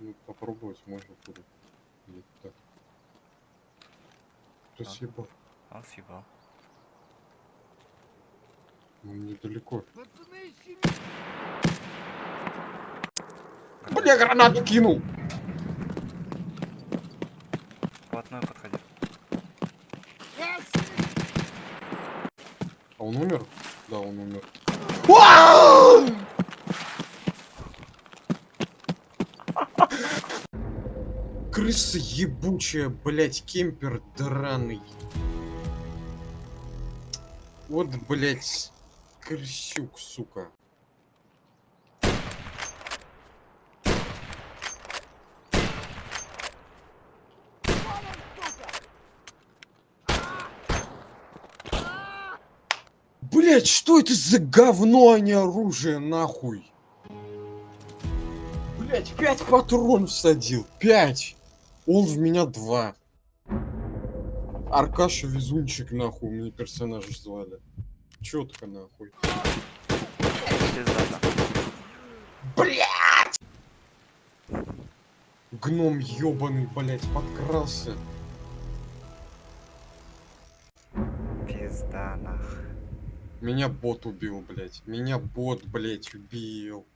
Ну, попробовать можно куда. Или так. Так. съебал? Он съебал. Ну, недалеко. Бля, гранату кинул! Вплотную подходи. А он умер? Да, он умер. Крыса ебучая, блять, кемпер драный. Вот, блять, крысюк, сука. Блять, что это за говно, а не оружие, нахуй? Блять, пять патронов всадил, пять. Он в меня два. Аркаша везунчик, нахуй, мне персонажа звали. Четко, нахуй. Блять! Гном ебаный, блять, подкрался. Пизда нах. Меня бот убил, блять. Меня бот, блять, убил.